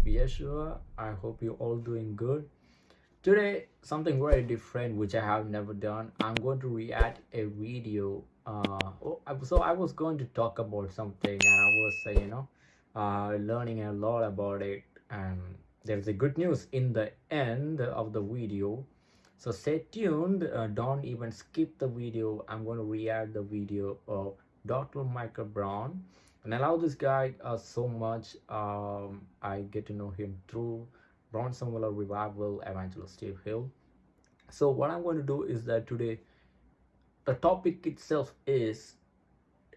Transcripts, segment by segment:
of Yeshua. I hope you're all doing good. Today, something very different which I have never done. I'm going to react a video. Uh, oh, so I was going to talk about something and I was, uh, you know, uh, learning a lot about it. And there's a good news in the end of the video. So stay tuned. Uh, don't even skip the video. I'm going to react the video of Dr. Michael Brown and I love this guy uh, so much. Um, I get to know him through Brownsville Revival, Evangelist Steve Hill. So what I'm going to do is that today, the topic itself is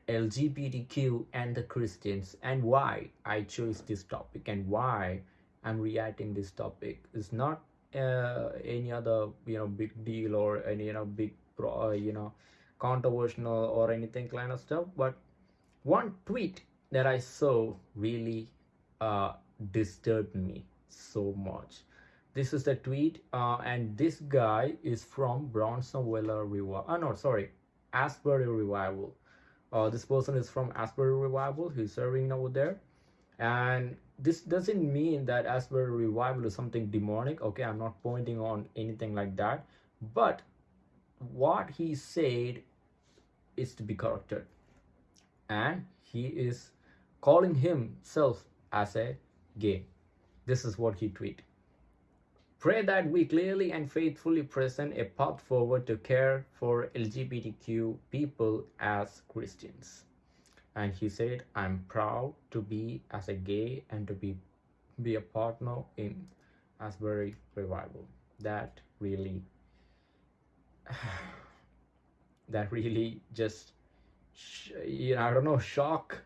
LGBTQ and the Christians and why I chose this topic and why I'm reacting this topic. It's not uh, any other you know big deal or any you know big pro, uh, you know controversial or anything kind of stuff, but one tweet that I saw really uh, disturbed me so much. This is the tweet, uh, and this guy is from Brownsville Revival. Oh, no, sorry, Asbury Revival. Uh, this person is from Asbury Revival. He's serving over there. And this doesn't mean that Asbury Revival is something demonic. Okay, I'm not pointing on anything like that. But what he said is to be corrected and he is calling himself as a gay. This is what he tweeted. Pray that we clearly and faithfully present a path forward to care for LGBTQ people as Christians. And he said, I'm proud to be as a gay and to be, be a partner in Asbury Revival. That really, that really just you know i don't know shock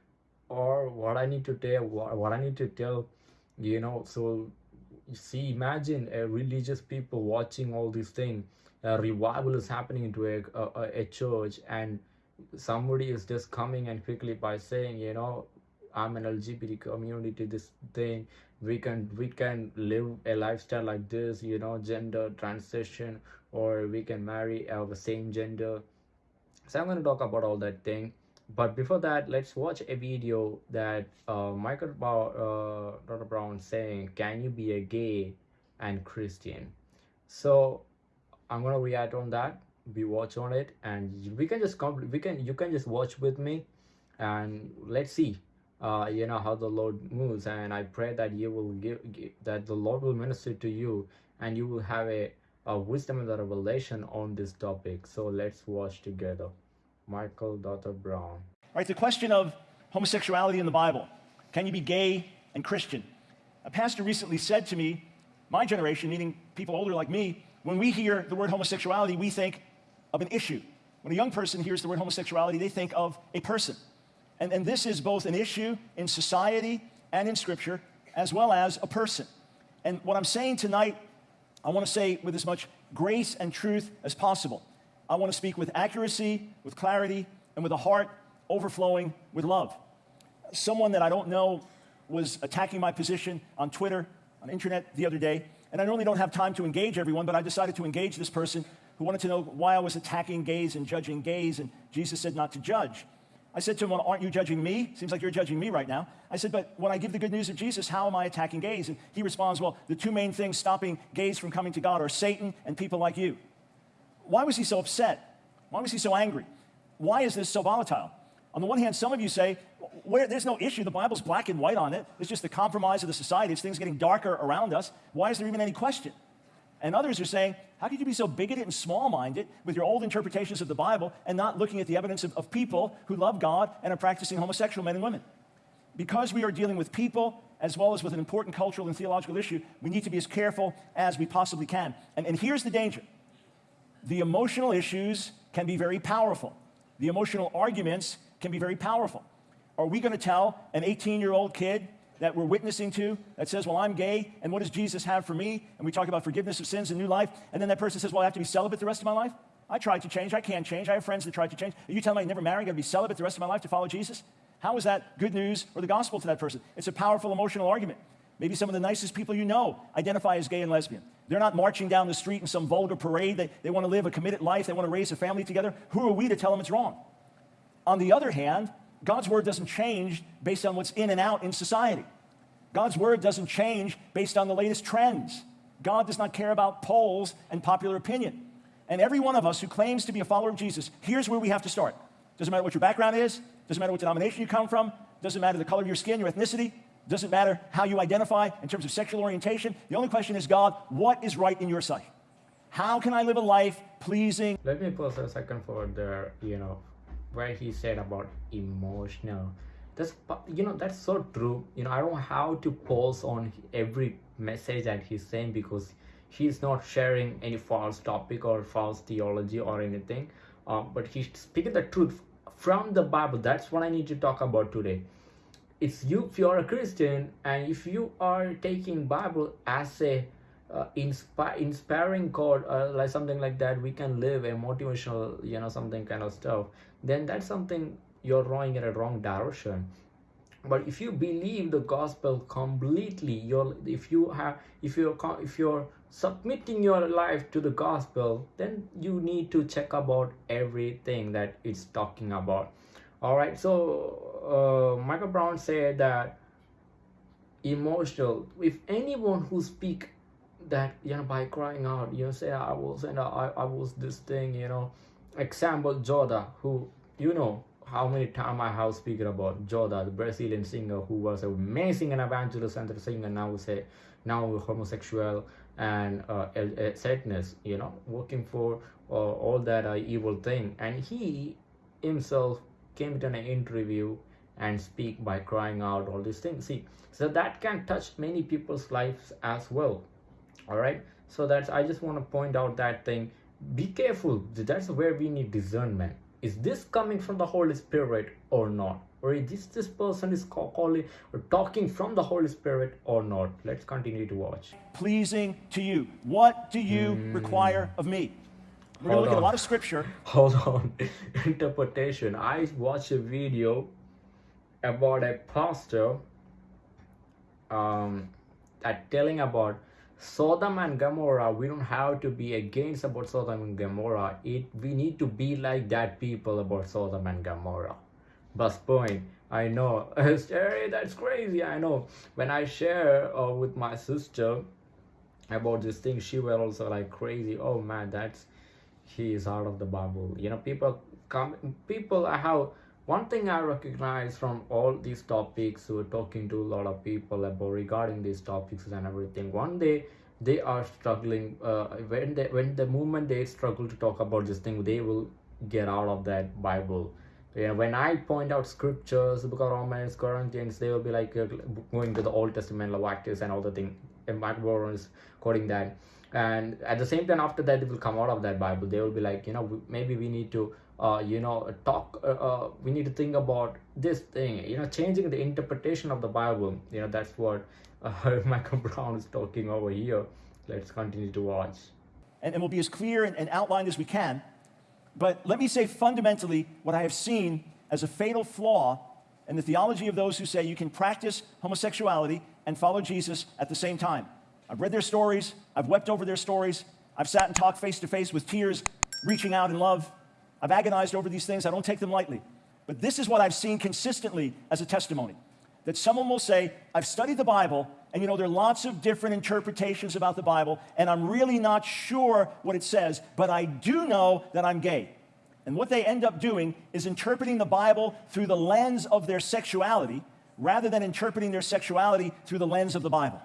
or what i need to tell what, what i need to tell you know so see imagine a religious people watching all these things. A revival is happening into a, a, a church and somebody is just coming and quickly by saying you know i'm an lgbt community this thing we can we can live a lifestyle like this you know gender transition or we can marry the same gender so i'm going to talk about all that thing. But before that let's watch a video that uh, michael uh, dr brown saying can you be a gay and christian? So i'm gonna react on that. We watch on it and we can just come we can you can just watch with me and let's see uh, you know how the lord moves. And i pray that you will give, give that the lord will minister to you and you will have a uh, wisdom and the revelation on this topic. So let's watch together. Michael Dr. Brown. All right, the question of homosexuality in the Bible. Can you be gay and Christian? A pastor recently said to me, my generation, meaning people older like me, when we hear the word homosexuality, we think of an issue. When a young person hears the word homosexuality, they think of a person. And, and this is both an issue in society and in Scripture, as well as a person. And what I'm saying tonight I want to say with as much grace and truth as possible. I want to speak with accuracy, with clarity, and with a heart overflowing with love. Someone that I don't know was attacking my position on Twitter, on internet the other day, and I normally don't have time to engage everyone, but I decided to engage this person who wanted to know why I was attacking gays and judging gays, and Jesus said not to judge. I said to him, well, aren't you judging me? Seems like you're judging me right now. I said, but when I give the good news of Jesus, how am I attacking gays? And he responds, well, the two main things stopping gays from coming to God are Satan and people like you. Why was he so upset? Why was he so angry? Why is this so volatile? On the one hand, some of you say, where, there's no issue. The Bible's black and white on it. It's just the compromise of the society. It's things getting darker around us. Why is there even any question? And others are saying, how could you be so bigoted and small-minded with your old interpretations of the Bible and not looking at the evidence of, of people who love God and are practicing homosexual men and women? Because we are dealing with people as well as with an important cultural and theological issue, we need to be as careful as we possibly can. And, and here's the danger. The emotional issues can be very powerful. The emotional arguments can be very powerful. Are we going to tell an 18-year-old kid that we're witnessing to that says, well, I'm gay, and what does Jesus have for me? And we talk about forgiveness of sins and new life, and then that person says, well, I have to be celibate the rest of my life? I tried to change, I can't change, I have friends that tried to change. Are you telling me I never marry, I gotta be celibate the rest of my life to follow Jesus? How is that good news or the gospel to that person? It's a powerful emotional argument. Maybe some of the nicest people you know identify as gay and lesbian. They're not marching down the street in some vulgar parade. They, they want to live a committed life. They want to raise a family together. Who are we to tell them it's wrong? On the other hand, God's word doesn't change based on what's in and out in society. God's word doesn't change based on the latest trends. God does not care about polls and popular opinion. And every one of us who claims to be a follower of Jesus, here's where we have to start. Doesn't matter what your background is, doesn't matter what denomination you come from, doesn't matter the color of your skin, your ethnicity, doesn't matter how you identify in terms of sexual orientation. The only question is, God, what is right in your sight? How can I live a life pleasing? Let me pause a second for the, you know, where he said about emotional. That's, you know, that's so true. You know, I don't have to pause on every message that he's saying because he's not sharing any false topic or false theology or anything. Um, but he's speaking the truth from the Bible. That's what I need to talk about today. It's you if you're a Christian and if you are taking Bible as a uh, inspire inspiring code uh, like something like that we can live a motivational you know something kind of stuff then that's something you're rowing in a wrong direction. But if you believe the gospel completely you're if you have if you're if you're submitting your life to the gospel then you need to check about everything that it's talking about. All right so uh, michael brown said that emotional if anyone who speak that you know by crying out you know say i was and i i was this thing you know. Example Jotta who you know how many times i have spoken about Jotta the brazilian singer who was amazing and evangelist and the singer now say now homosexual and uh, sadness you know working for uh, all that uh, evil thing. And he himself came to an interview and speak by crying out all these things. See so that can touch many people's lives as well. All right? So that's i just want to point out that thing. Be careful. That's where we need discernment is this coming from the holy spirit or not? Or is this this person is calling or talking from the holy spirit or not? Let's continue to watch. Pleasing to you. What do you mm. require of me? We're going to look on. at a lot of scripture. Hold on. Interpretation. I watched a video about a pastor um that telling about Sodom and Gomorrah, we don't have to be against about Sodom and Gomorrah. It we need to be like that people about Sodom and Gomorrah. Bus point. I know, Terry, that's crazy. I know. When I share uh, with my sister about this thing, she was also like crazy. Oh man, that's he is out of the Bible. You know, people come. People have one thing I recognize from all these topics, we're talking to a lot of people about regarding these topics and everything. One day they are struggling. Uh, when they when the moment they struggle to talk about this thing, they will get out of that Bible. Yeah, when I point out scriptures, book of Romans, Corinthians, they will be like uh, going to the Old Testament, Leviticus, and all the thing. And Mark Warren is quoting that. And at the same time, after that, they will come out of that Bible. They will be like, you know, maybe we need to uh, you know talk uh, uh, we need to think about this thing you know changing the interpretation of the bible. You know that's what uh, michael brown is talking over here. Let's continue to watch. And, and we'll be as clear and, and outlined as we can. But let me say fundamentally what i have seen as a fatal flaw in the theology of those who say you can practice homosexuality and follow jesus at the same time. I've read their stories. I've wept over their stories. I've sat and talked face to face with tears reaching out in love I've agonized over these things. I don't take them lightly. But this is what I've seen consistently as a testimony that someone will say, I've studied the Bible, and you know, there are lots of different interpretations about the Bible, and I'm really not sure what it says, but I do know that I'm gay. And what they end up doing is interpreting the Bible through the lens of their sexuality rather than interpreting their sexuality through the lens of the Bible.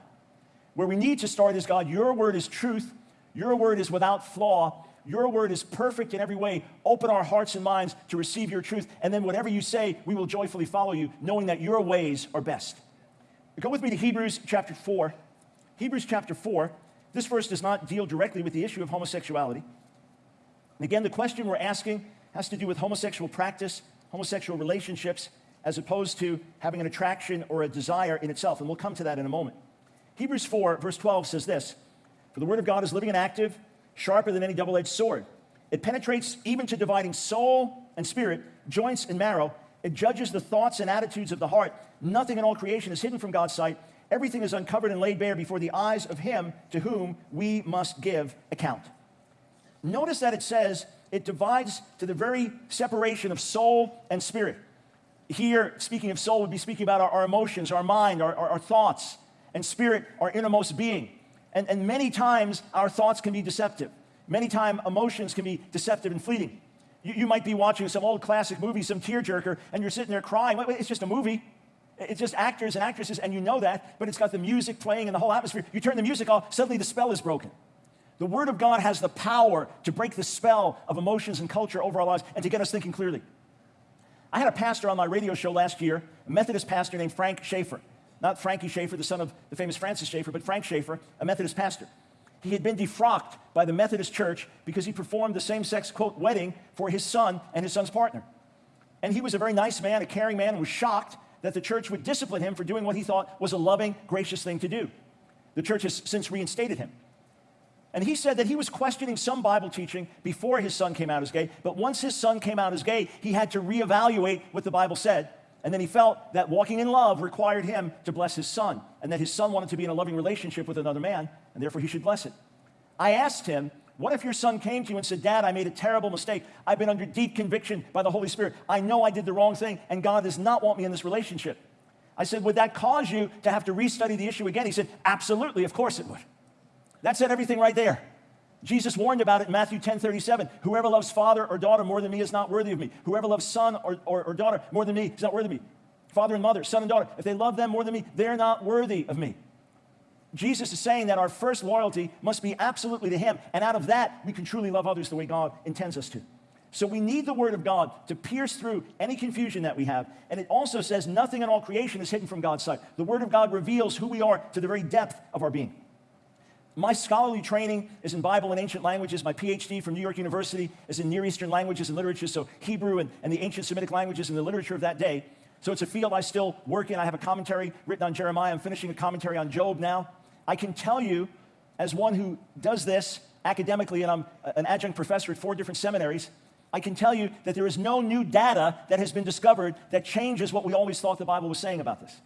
Where we need to start is God, your word is truth, your word is without flaw, your word is perfect in every way. Open our hearts and minds to receive your truth. And then whatever you say, we will joyfully follow you, knowing that your ways are best. Go with me to Hebrews chapter 4. Hebrews chapter 4. This verse does not deal directly with the issue of homosexuality. And again, the question we're asking has to do with homosexual practice, homosexual relationships, as opposed to having an attraction or a desire in itself. And we'll come to that in a moment. Hebrews 4, verse 12 says this For the word of God is living and active sharper than any double edged sword. It penetrates even to dividing soul and spirit, joints and marrow. It judges the thoughts and attitudes of the heart. Nothing in all creation is hidden from God's sight. Everything is uncovered and laid bare before the eyes of Him to whom we must give account. Notice that it says it divides to the very separation of soul and spirit. Here, speaking of soul, would be speaking about our, our emotions, our mind, our, our, our, thoughts, and spirit, our innermost being. And, and many times, our thoughts can be deceptive. Many times, emotions can be deceptive and fleeting. You, you might be watching some old classic movie, some tearjerker, and you're sitting there crying. Wait, wait, it's just a movie. It's just actors and actresses, and you know that, but it's got the music playing and the whole atmosphere. You turn the music off, suddenly the spell is broken. The Word of God has the power to break the spell of emotions and culture over our lives and to get us thinking clearly. I had a pastor on my radio show last year, a Methodist pastor named Frank Schaefer. Not Frankie Schaeffer, the son of the famous Francis Schaeffer, but Frank Schaefer, a Methodist pastor. He had been defrocked by the Methodist Church because he performed the same sex, quote, wedding for his son and his son's partner. And he was a very nice man, a caring man, and was shocked that the church would discipline him for doing what he thought was a loving, gracious thing to do. The church has since reinstated him. And he said that he was questioning some Bible teaching before his son came out as gay, but once his son came out as gay, he had to reevaluate what the Bible said. And then he felt that walking in love required him to bless his son, and that his son wanted to be in a loving relationship with another man, and therefore he should bless it. I asked him, What if your son came to you and said, Dad, I made a terrible mistake. I've been under deep conviction by the Holy Spirit. I know I did the wrong thing, and God does not want me in this relationship. I said, Would that cause you to have to restudy the issue again? He said, Absolutely, of course it would. That said everything right there. Jesus warned about it in Matthew 10 37. Whoever loves father or daughter more than me is not worthy of me. Whoever loves son or, or, or, daughter more than me is not worthy of me. Father and mother, son and daughter, if they love them more than me, they're not worthy of me. Jesus is saying that our first loyalty must be absolutely to Him. And out of that, we can truly love others the way God intends us to. So we need the Word of God to pierce through any confusion that we have. And it also says nothing in all creation is hidden from God's sight. The Word of God reveals who we are to the very depth of our being. My scholarly training is in Bible and ancient languages. My PhD from New York University is in Near Eastern languages and literature, so Hebrew and, and the ancient Semitic languages and the literature of that day. So it's a field I still work in. I have a commentary written on Jeremiah. I'm finishing a commentary on Job now. I can tell you, as one who does this academically, and I'm an adjunct professor at four different seminaries, I can tell you that there is no new data that has been discovered that changes what we always thought the Bible was saying about this.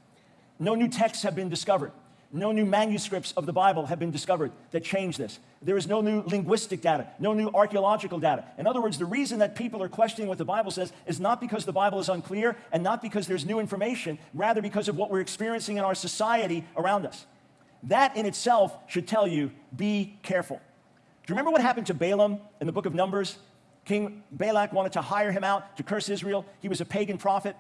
No new texts have been discovered. No new manuscripts of the Bible have been discovered that change this. There is no new linguistic data, no new archaeological data. In other words, the reason that people are questioning what the Bible says is not because the Bible is unclear and not because there's new information, rather because of what we're experiencing in our society around us. That in itself should tell you be careful. Do you remember what happened to Balaam in the book of Numbers? King Balak wanted to hire him out to curse Israel. He was a pagan prophet.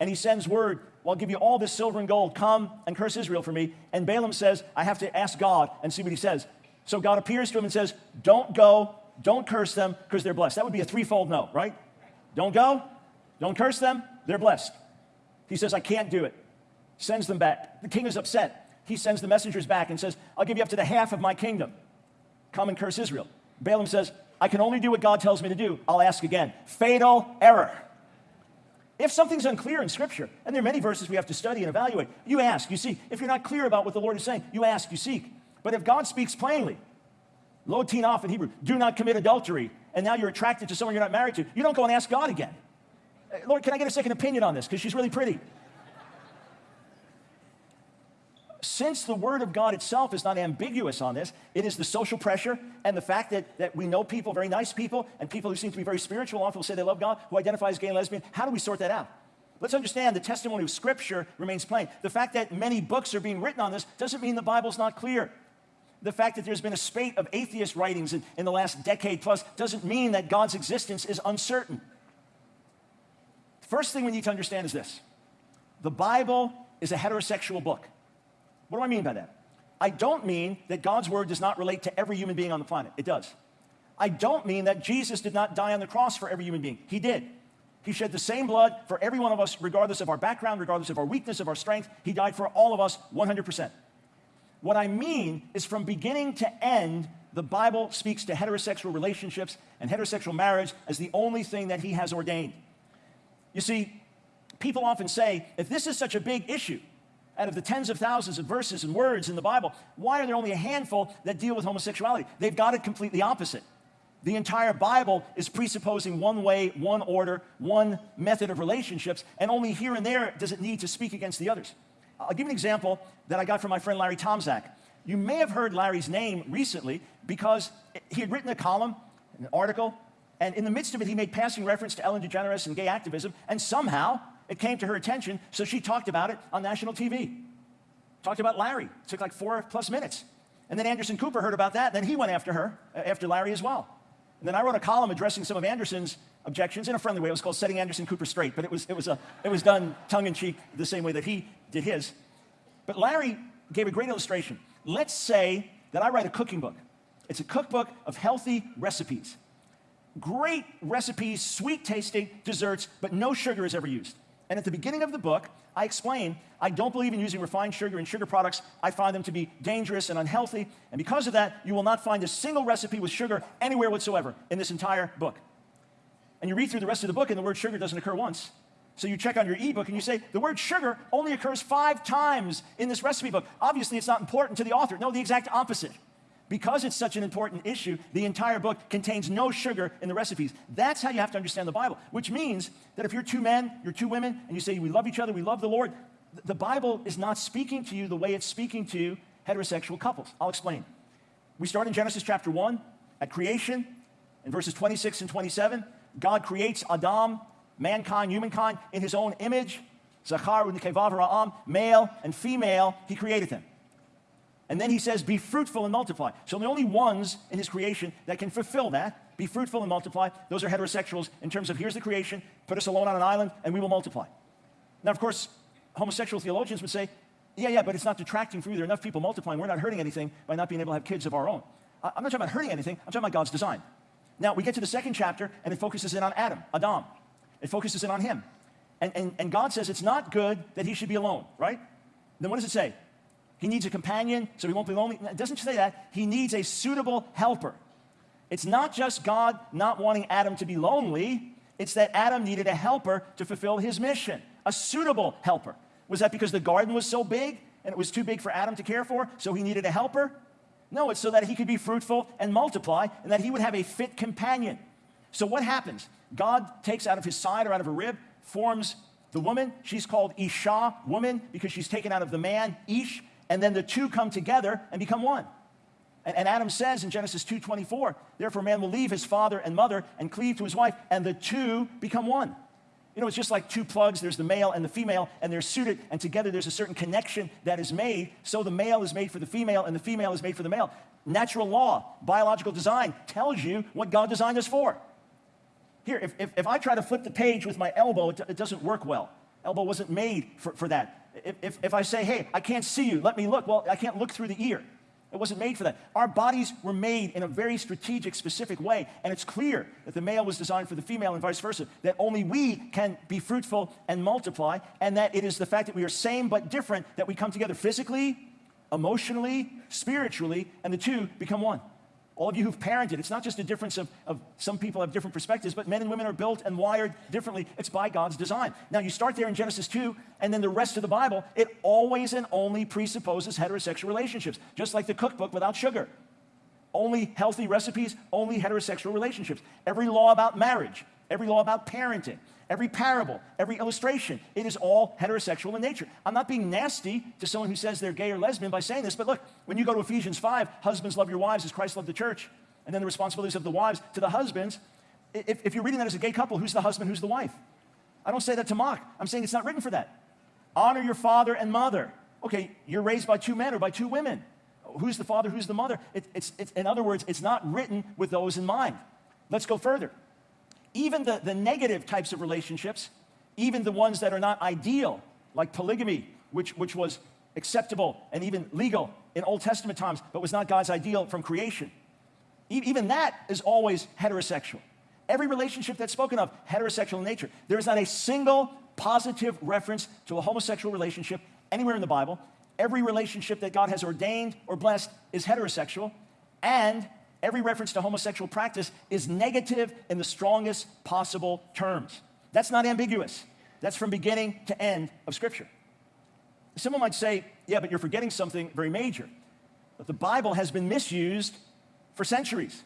And he sends word well, I'll give you all this silver and gold. Come and curse Israel for me. And Balaam says, I have to ask God and see what he says. So God appears to him and says, Don't go, don't curse them because they're blessed. That would be a threefold no, right? Don't go, don't curse them, they're blessed. He says, I can't do it. Sends them back. The king is upset. He sends the messengers back and says, I'll give you up to the half of my kingdom. Come and curse Israel. Balaam says, I can only do what God tells me to do. I'll ask again. Fatal error. If something's unclear in Scripture, and there are many verses we have to study and evaluate, you ask, you seek. If you're not clear about what the Lord is saying, you ask, you seek. But if God speaks plainly, lo tinaf in Hebrew, do not commit adultery, and now you're attracted to someone you're not married to, you don't go and ask God again. Lord, can I get a second opinion on this? Because she's really pretty. Since the Word of God itself is not ambiguous on this, it is the social pressure and the fact that, that we know people, very nice people, and people who seem to be very spiritual, often will say they love God, who identify as gay and lesbian. How do we sort that out? Let's understand the testimony of Scripture remains plain. The fact that many books are being written on this doesn't mean the Bible's not clear. The fact that there's been a spate of atheist writings in, in the last decade plus doesn't mean that God's existence is uncertain. The First thing we need to understand is this the Bible is a heterosexual book. What do I mean by that? I don't mean that God's word does not relate to every human being on the planet. It does. I don't mean that Jesus did not die on the cross for every human being. He did. He shed the same blood for every one of us, regardless of our background, regardless of our weakness, of our strength. He died for all of us 100%. What I mean is from beginning to end, the Bible speaks to heterosexual relationships and heterosexual marriage as the only thing that He has ordained. You see, people often say, if this is such a big issue, out of the tens of thousands of verses and words in the Bible, why are there only a handful that deal with homosexuality? They've got it completely opposite. The entire Bible is presupposing one way, one order, one method of relationships, and only here and there does it need to speak against the others. I'll give you an example that I got from my friend Larry Tomczak. You may have heard Larry's name recently because he had written a column, an article, and in the midst of it, he made passing reference to Ellen DeGeneres and gay activism, and somehow It came to her attention, so she talked about it on national TV. Talked about Larry. It took like four plus minutes. And then Anderson Cooper heard about that, then he went after her, uh, after Larry as well. And then I wrote a column addressing some of Anderson's objections in a friendly way. It was called Setting Anderson Cooper Straight, but it was, it was, a, it was done tongue in cheek the same way that he did his. But Larry gave a great illustration. Let's say that I write a cooking book. It's a cookbook of healthy recipes. Great recipes, sweet tasting desserts, but no sugar is ever used. And at the beginning of the book, I explain I don't believe in using refined sugar and sugar products. I find them to be dangerous and unhealthy. And because of that, you will not find a single recipe with sugar anywhere whatsoever in this entire book. And you read through the rest of the book, and the word sugar doesn't occur once. So you check on your ebook and you say, the word sugar only occurs five times in this recipe book. Obviously, it's not important to the author. No, the exact opposite. Because it's such an important issue, the entire book contains no sugar in the recipes. That's how you have to understand the Bible, which means that if you're two men, you're two women, and you say, we love each other, we love the Lord, the Bible is not speaking to you the way it's speaking to heterosexual couples. I'll explain. We start in Genesis chapter 1 at creation, in verses 26 and 27. God creates Adam, mankind, humankind, in his own image. Zachar Ra'am, male and female, he created them. And then he says, be fruitful and multiply. So the only ones in his creation that can fulfill that, be fruitful and multiply, those are heterosexuals in terms of here's the creation, put us alone on an island, and we will multiply. Now, of course, homosexual theologians would say, yeah, yeah, but it's not detracting from you. There are enough people multiplying. We're not hurting anything by not being able to have kids of our own. I'm not talking about hurting anything. I'm talking about God's design. Now, we get to the second chapter, and it focuses in on Adam, Adam. It focuses in on him. And, and, and God says it's not good that he should be alone, right? Then what does it say? He needs a companion so he won't be lonely. It doesn't say that. He needs a suitable helper. It's not just God not wanting Adam to be lonely, it's that Adam needed a helper to fulfill his mission, a suitable helper. Was that because the garden was so big and it was too big for Adam to care for, so he needed a helper? No, it's so that he could be fruitful and multiply and that he would have a fit companion. So what happens? God takes out of his side or out of a rib, forms the woman. She's called Isha, woman, because she's taken out of the man, Ish, and then the two come together and become one. And, and Adam says in Genesis 2.24, therefore man will leave his father and mother and cleave to his wife, and the two become one. You know, it's just like two plugs. There's the male and the female, and they're suited, and together there's a certain connection that is made. So the male is made for the female, and the female is made for the male. Natural law, biological design tells you what God designed us for. Here, if, if, if I try to flip the page with my elbow, it, it doesn't work well. Elbow wasn't made for, for that. If, if, if I say, hey, I can't see you, let me look, well, I can't look through the ear. It wasn't made for that. Our bodies were made in a very strategic, specific way, and it's clear that the male was designed for the female and vice versa, that only we can be fruitful and multiply, and that it is the fact that we are same but different that we come together physically, emotionally, spiritually, and the two become one. All of you who've parented, it's not just a difference of, of some people have different perspectives, but men and women are built and wired differently. It's by God's design. Now, you start there in Genesis 2, and then the rest of the Bible, it always and only presupposes heterosexual relationships, just like the cookbook without sugar. Only healthy recipes, only heterosexual relationships. Every law about marriage, every law about parenting, every parable, every illustration, it is all heterosexual in nature. I'm not being nasty to someone who says they're gay or lesbian by saying this, but look, when you go to Ephesians 5, husbands love your wives as Christ loved the church, and then the responsibilities of the wives to the husbands, if, if you're reading that as a gay couple, who's the husband, who's the wife? I don't say that to mock. I'm saying it's not written for that. Honor your father and mother. Okay, you're raised by two men or by two women. Who's the father, who's the mother? It, it's, it's, in other words, it's not written with those in mind. Let's go further even the, the negative types of relationships, even the ones that are not ideal, like polygamy, which, which was acceptable and even legal in Old Testament times, but was not God's ideal from creation. E even that is always heterosexual. Every relationship that's spoken of, heterosexual in nature. There is not a single positive reference to a homosexual relationship anywhere in the Bible. Every relationship that God has ordained or blessed is heterosexual, and every reference to homosexual practice is negative in the strongest possible terms. That's not ambiguous. That's from beginning to end of Scripture. Someone might say, yeah, but you're forgetting something very major. That the Bible has been misused for centuries.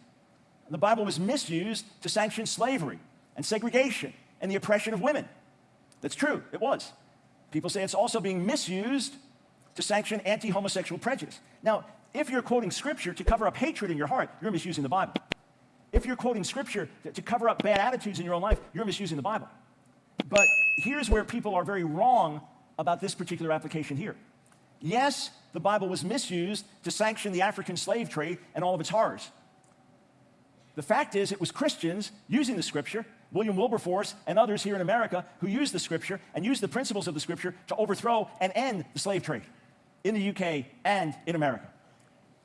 The Bible was misused to sanction slavery and segregation and the oppression of women. That's true, it was. People say it's also being misused to sanction anti-homosexual prejudice. Now, if you're quoting scripture to cover up hatred in your heart, you're misusing the Bible. If you're quoting scripture to, cover up bad attitudes in your own life, you're misusing the Bible. But here's where people are very wrong about this particular application here. Yes, the Bible was misused to sanction the African slave trade and all of its horrors. The fact is, it was Christians using the scripture, William Wilberforce and others here in America, who used the scripture and used the principles of the scripture to overthrow and end the slave trade in the UK and in America.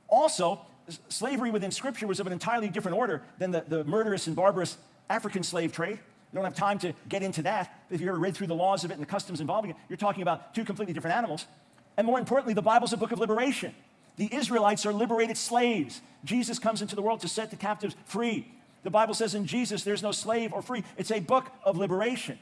Also, slavery within scripture was of an entirely different order than the, the murderous and barbarous African slave trade. We don't have time to get into that. If you ever read through the laws of it and the customs involving it, you're talking about two completely different animals. And more importantly, the Bible's a book of liberation. The Israelites are liberated slaves. Jesus comes into the world to set the captives free. The Bible says in Jesus, there's no slave or free. It's a book of liberation.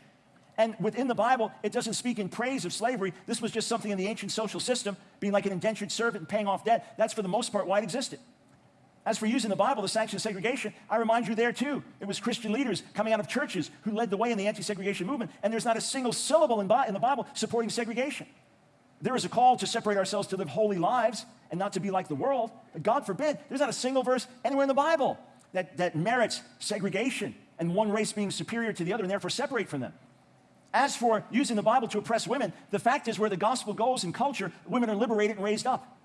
And within the Bible, it doesn't speak in praise of slavery. This was just something in the ancient social system, being like an indentured servant and paying off debt. That's for the most part why it existed. As for using the Bible to sanction segregation, I remind you there too. It was Christian leaders coming out of churches who led the way in the anti segregation movement, and there's not a single syllable in, in the Bible supporting segregation. There is a call to separate ourselves to live holy lives and not to be like the world. But God forbid, there's not a single verse anywhere in the Bible that, that merits segregation and one race being superior to the other and therefore separate from them. As for using the Bible to oppress women, the fact is where the gospel goes in culture, women are liberated and raised up.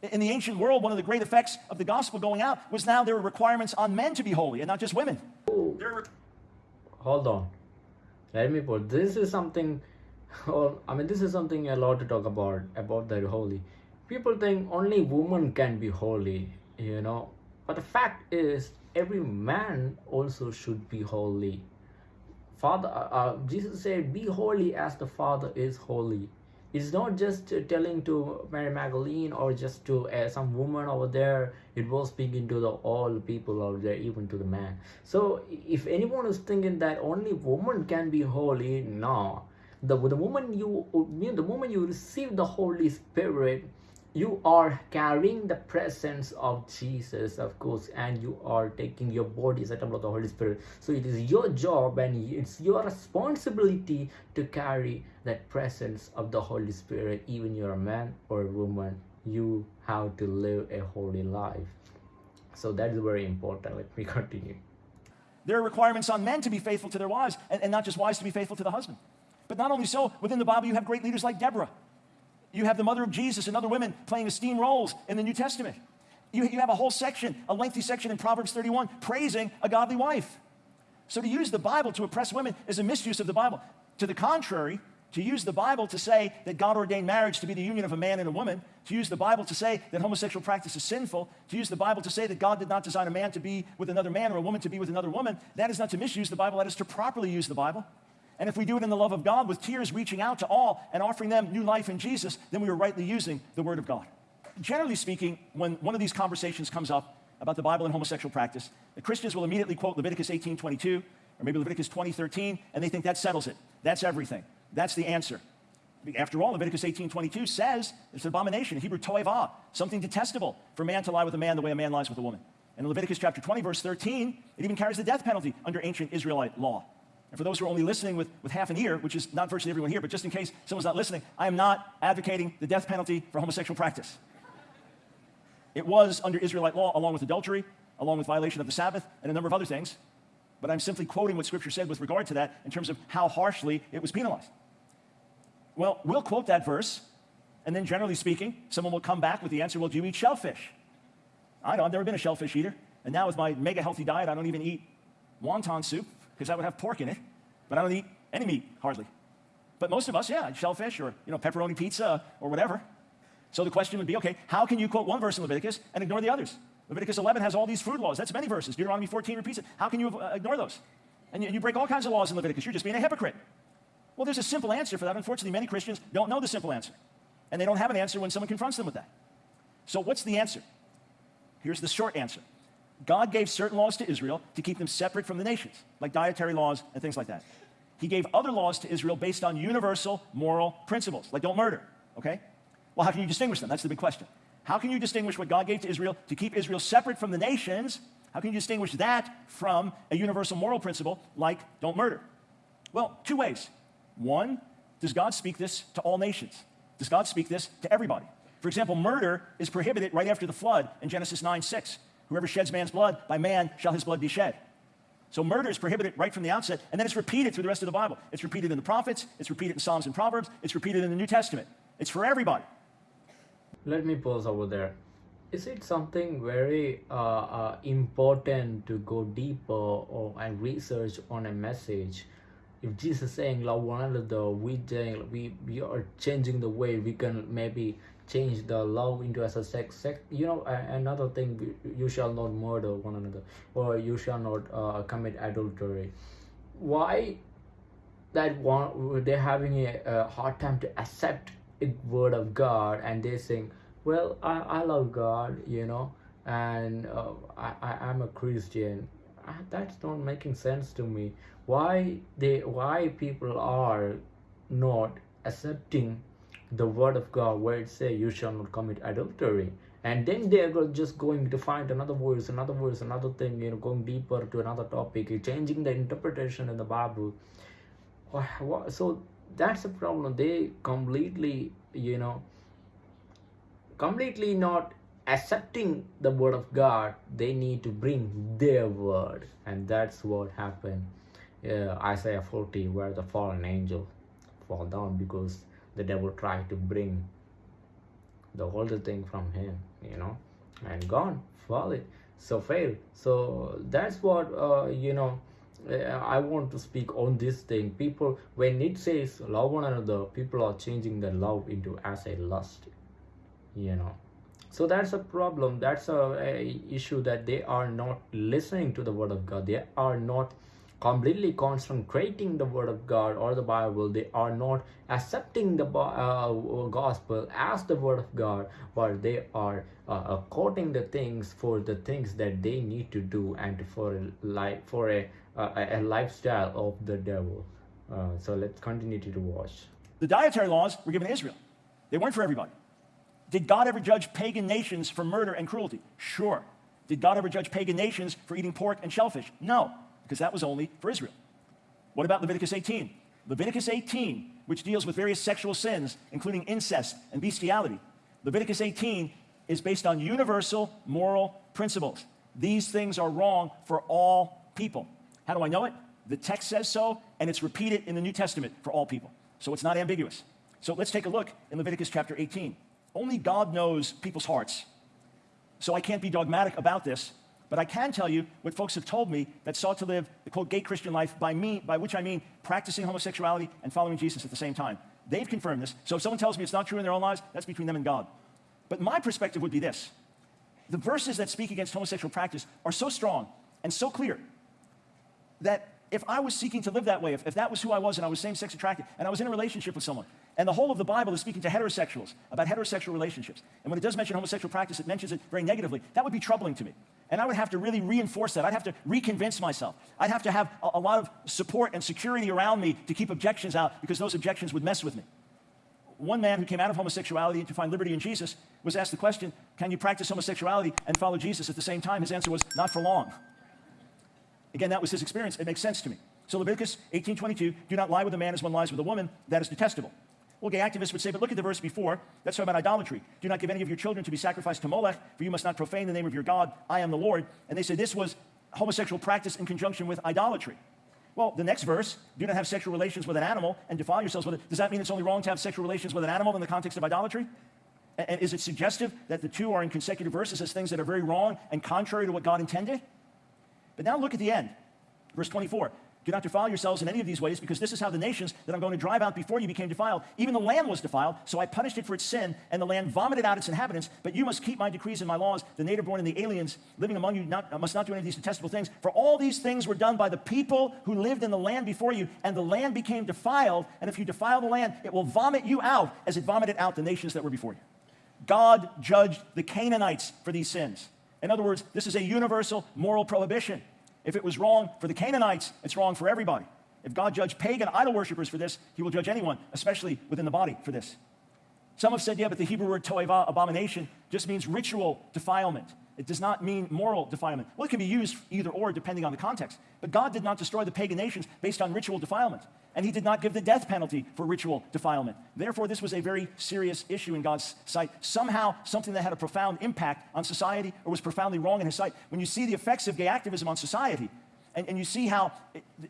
In the ancient world, one of the great effects of the gospel going out was now there were requirements on men to be holy and not just women. Hold on. Let me put this is something I mean this is something a lot to talk about about the holy. People think only women can be holy, you know. But the fact is every man also should be holy. Father uh, uh Jesus said, Be holy as the Father is holy it's not just telling to Mary Magdalene or just to uh, some woman over there. It was speaking to the all people out there, even to the man. So if anyone is thinking that only woman can be holy, no. The, the moment you the moment you receive the Holy Spirit, you are carrying the presence of Jesus, of course, and you are taking your body as a temple of the Holy Spirit. So it is your job and it's your responsibility to carry that presence of the Holy Spirit, even you're a man or a woman. You have to live a holy life. So that is very important. Let me continue. There are requirements on men to be faithful to their wives, and, and not just wives to be faithful to the husband. But not only so, within the Bible, you have great leaders like Deborah you have the mother of Jesus and other women playing esteemed roles in the New Testament. You, you have a whole section, a lengthy section in Proverbs 31, praising a godly wife. So to use the Bible to oppress women is a misuse of the Bible. To the contrary, to use the Bible to say that God ordained marriage to be the union of a man and a woman, to use the Bible to say that homosexual practice is sinful, to use the Bible to say that God did not design a man to be with another man or a woman to be with another woman, that is not to misuse the Bible, that is to properly use the Bible. And if we do it in the love of God with tears reaching out to all and offering them new life in Jesus, then we are rightly using the Word of God. Generally speaking, when one of these conversations comes up about the Bible and homosexual practice, the Christians will immediately quote Leviticus 18:22 or maybe Leviticus 20:13, and they think that settles it. That's everything. That's the answer. After all, Leviticus 18:22 says it's an abomination, Hebrew toeva, something detestable for man to lie with a man the way a man lies with a woman. And in Leviticus chapter 20, verse 13, it even carries the death penalty under ancient Israelite law. And for those who are only listening with, with half an ear, which is not virtually everyone here, but just in case someone's not listening, I am not advocating the death penalty for homosexual practice. It was under Israelite law, along with adultery, along with violation of the Sabbath, and a number of other things. But I'm simply quoting what Scripture said with regard to that in terms of how harshly it was penalized. Well, we'll quote that verse, and then generally speaking, someone will come back with the answer, well, do you eat shellfish? I know, I've never been a shellfish eater. And now with my mega healthy diet, I don't even eat wonton soup because that would have pork in it, but I don't eat any meat, hardly. But most of us, yeah, shellfish or you know, pepperoni pizza or whatever. So the question would be, okay, how can you quote one verse in Leviticus and ignore the others? Leviticus 11 has all these food laws. That's many verses. Deuteronomy 14 repeats it. How can you uh, ignore those? And you, you break all kinds of laws in Leviticus. You're just being a hypocrite. Well, there's a simple answer for that. Unfortunately, many Christians don't know the simple answer. And they don't have an answer when someone confronts them with that. So what's the answer? Here's the short answer. God gave certain laws to Israel to keep them separate from the nations, like dietary laws and things like that. He gave other laws to Israel based on universal moral principles, like don't murder, okay? Well, how can you distinguish them? That's the big question. How can you distinguish what God gave to Israel to keep Israel separate from the nations? How can you distinguish that from a universal moral principle like don't murder? Well, two ways. One, does God speak this to all nations? Does God speak this to everybody? For example, murder is prohibited right after the flood in Genesis 9 6. Whoever sheds man's blood, by man shall his blood be shed. So murder is prohibited right from the outset, and then it's repeated through the rest of the Bible. It's repeated in the prophets, it's repeated in Psalms and Proverbs, it's repeated in the New Testament. It's for everybody. let me pause over there is it something very uh, uh, important to go deeper or and research on a message if jesus is saying love one another we we we are changing the way we can maybe change the love into as a sex sex you know another thing you shall not murder one another or you shall not uh, commit adultery why that one they're having a, a hard time to accept a word of God and they're saying, well, I, I love God, you know, and uh, I, I I'm a Christian. Uh, That's not making sense to me. Why they why people are not accepting the word of God where it say you shall not commit adultery. And then they are just going to find another verse, another verse, another thing, you know, going deeper to another topic, changing the interpretation in the Bible. So that's a problem. They completely you know completely not accepting the word of god. They need to bring their word. And that's what happened uh, isaiah 40 where the fallen angel fall down because the devil tried to bring the older thing from him you know and gone fall it. So fail. So that's what uh, you know i want to speak on this thing. People when it says love one another people are changing their love into as a lust you know. So that's a problem. That's a, a issue that they are not listening to the word of god. They are not completely concentrating the word of god or the bible they are not accepting the uh, gospel as the word of god but they are uh, uh, quoting the things for the things that they need to do and for a life for a, a, a lifestyle of the devil uh, so let's continue to watch The dietary laws were given to Israel, they weren't for everybody. Did God ever judge pagan nations for murder and cruelty? Sure. Did God ever judge pagan nations for eating pork and shellfish? No, because that was only for Israel. What about Leviticus 18? Leviticus 18, which deals with various sexual sins, including incest and bestiality. Leviticus 18 is based on universal moral principles. These things are wrong for all people. How do I know it? The text says so, and it's repeated in the New Testament for all people. So it's not ambiguous. So let's take a look in Leviticus chapter 18. Only God knows people's hearts. So I can't be dogmatic about this, but I can tell you what folks have told me that sought to live the quote gay Christian life by me, by which I mean practicing homosexuality and following Jesus at the same time. They've confirmed this. So if someone tells me it's not true in their own lives, that's between them and God. But my perspective would be this. The verses that speak against homosexual practice are so strong and so clear that if I was seeking to live that way, if, if that was who I was and I was same sex attracted and I was in a relationship with someone, and the whole of the Bible is speaking to heterosexuals about heterosexual relationships, and when it does mention homosexual practice, it mentions it very negatively, that would be troubling to me. And I would have to really reinforce that. I'd have to reconvince myself. I'd have to have a, a lot of support and security around me to keep objections out because those objections would mess with me. One man who came out of homosexuality to find liberty in Jesus was asked the question, Can you practice homosexuality and follow Jesus at the same time? His answer was, Not for long. Again, that was his experience. It makes sense to me. So Leviticus 18:22, do not lie with a man as one lies with a woman. That is detestable. Gay activists would say, but look at the verse before. That's about idolatry. Do not give any of your children to be sacrificed to Molech, for you must not profane the name of your God. I am the Lord. And they say this was homosexual practice in conjunction with idolatry. Well, the next verse, do not have sexual relations with an animal and defile yourselves with it. Does that mean it's only wrong to have sexual relations with an animal in the context of idolatry? And is it suggestive that the two are in consecutive verses as things that are very wrong and contrary to what God intended? But now look at the end. Verse 24. Do not defile yourselves in any of these ways, because this is how the nations that I'm going to drive out before you became defiled. Even the land was defiled, so I punished it for its sin, and the land vomited out its inhabitants. But you must keep my decrees and my laws. The native born and the aliens living among you not, must not do any of these detestable things. For all these things were done by the people who lived in the land before you, and the land became defiled. And if you defile the land, it will vomit you out as it vomited out the nations that were before you. God judged the Canaanites for these sins. In other words, this is a universal moral prohibition. If it was wrong for the Canaanites, it's wrong for everybody. If God judged pagan idol worshippers for this, he will judge anyone, especially within the body, for this. Some have said, yeah, but the Hebrew word toeva, abomination, just means ritual defilement. It does not mean moral defilement. Well, it can be used either or depending on the context. But God did not destroy the pagan nations based on ritual defilement. And he did not give the death penalty for ritual defilement. Therefore, this was a very serious issue in God's sight. Somehow, something that had a profound impact on society or was profoundly wrong in his sight. When you see the effects of gay activism on society, And, and you see how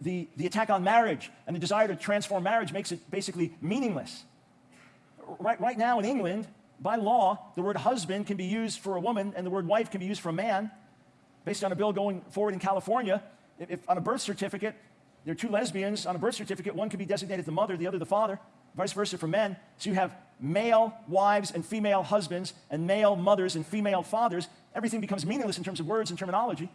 the, the attack on marriage and the desire to transform marriage makes it basically meaningless. Right, right now in England, by law, the word husband can be used for a woman and the word wife can be used for a man. Based on a bill going forward in California, if, if on a birth certificate, there are two lesbians on a birth certificate, one can be designated the mother, the other the father, vice versa for men. So you have male wives and female husbands and male mothers and female fathers. Everything becomes meaningless in terms of words and terminology.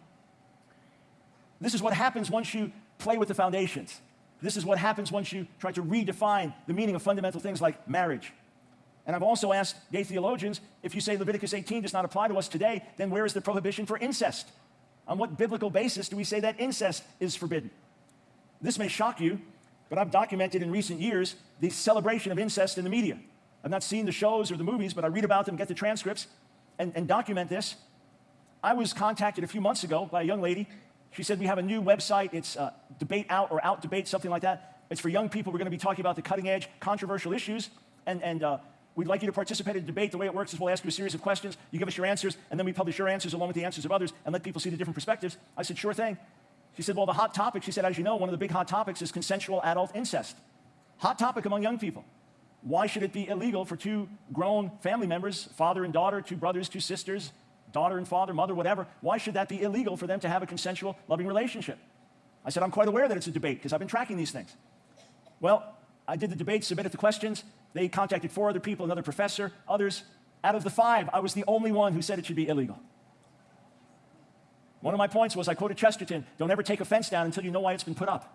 This is what happens once you play with the foundations. This is what happens once you try to redefine the meaning of fundamental things like marriage. And I've also asked gay theologians, if you say Leviticus 18 does not apply to us today, then where is the prohibition for incest? On what biblical basis do we say that incest is forbidden? This may shock you, but I've documented in recent years the celebration of incest in the media. I've not seen the shows or the movies, but I read about them, get the transcripts, and, and document this. I was contacted a few months ago by a young lady she said, we have a new website. It's uh, Debate Out or Out Debate, something like that. It's for young people. We're going to be talking about the cutting edge, controversial issues. And, and uh, we'd like you to participate in debate. The way it works is we'll ask you a series of questions. You give us your answers, and then we publish your answers along with the answers of others and let people see the different perspectives. I said, sure thing. She said, well, the hot topic, she said, as you know, one of the big hot topics is consensual adult incest. Hot topic among young people. Why should it be illegal for two grown family members, father and daughter, two brothers, two sisters, daughter and father, mother, whatever, why should that be illegal for them to have a consensual, loving relationship? I said, I'm quite aware that it's a debate because I've been tracking these things. Well, I did the debate, submitted the questions. They contacted four other people, another professor, others. Out of the five, I was the only one who said it should be illegal. One of my points was I quoted Chesterton don't ever take a fence down until you know why it's been put up.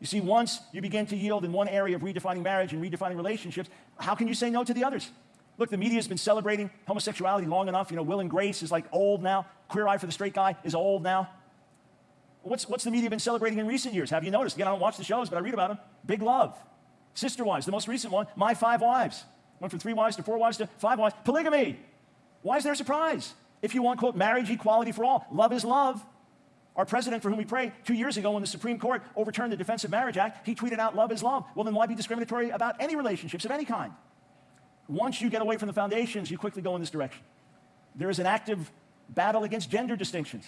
You see, once you begin to yield in one area of redefining marriage and redefining relationships, how can you say no to the others? Look, the media has been celebrating homosexuality long enough. You know, Will and Grace is like old now. Queer Eye for the Straight Guy is old now. What's, what's the media been celebrating in recent years? Have you noticed? Again, I don't watch the shows, but I read about them. Big Love. Sister Wives, the most recent one, My Five Wives. Went from three wives to four wives to five wives. Polygamy. Why is there a surprise? If you want, quote, marriage equality for all, love is love. Our president, for whom we pray, two years ago when the Supreme Court overturned the Defense of Marriage Act, he tweeted out, love is love. Well, then why be discriminatory about any relationships of any kind? Once you get away from the foundations, you quickly go in this direction. There is an active battle against gender distinctions.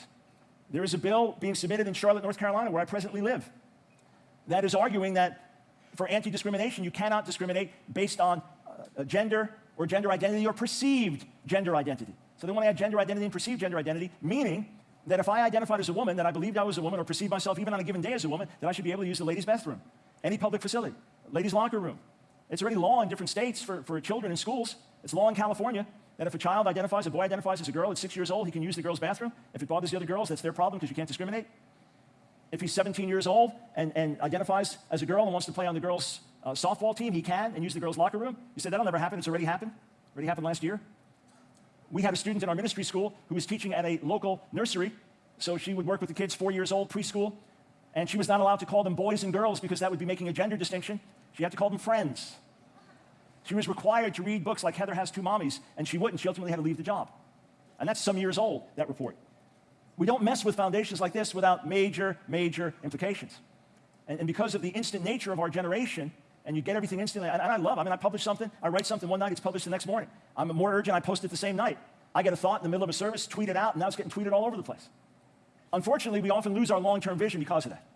There is a bill being submitted in Charlotte, North Carolina, where I presently live, that is arguing that for anti-discrimination, you cannot discriminate based on uh, gender or gender identity or perceived gender identity. So they want to add gender identity and perceived gender identity, meaning that if I identified as a woman, that I believed I was a woman or perceived myself even on a given day as a woman, that I should be able to use the ladies' bathroom, any public facility, ladies' locker room, it's already law in different states for, for children in schools. It's law in California that if a child identifies, a boy identifies as a girl at six years old, he can use the girl's bathroom. If it bothers the other girls, that's their problem because you can't discriminate. If he's 17 years old and, and identifies as a girl and wants to play on the girls' uh, softball team, he can and use the girls' locker room. You said that'll never happen. It's already happened. Already happened last year. We had a student in our ministry school who was teaching at a local nursery. So she would work with the kids four years old, preschool, and she was not allowed to call them boys and girls because that would be making a gender distinction. She had to call them friends. She was required to read books like Heather Has Two Mommies, and she wouldn't. She ultimately had to leave the job. And that's some years old, that report. We don't mess with foundations like this without major, major implications. And, and because of the instant nature of our generation, and you get everything instantly, and, and I love, I mean, I publish something, I write something one night, it's published the next morning. I'm more urgent, I post it the same night. I get a thought in the middle of a service, tweet it out, and now it's getting tweeted all over the place. Unfortunately, we often lose our long-term vision because of that.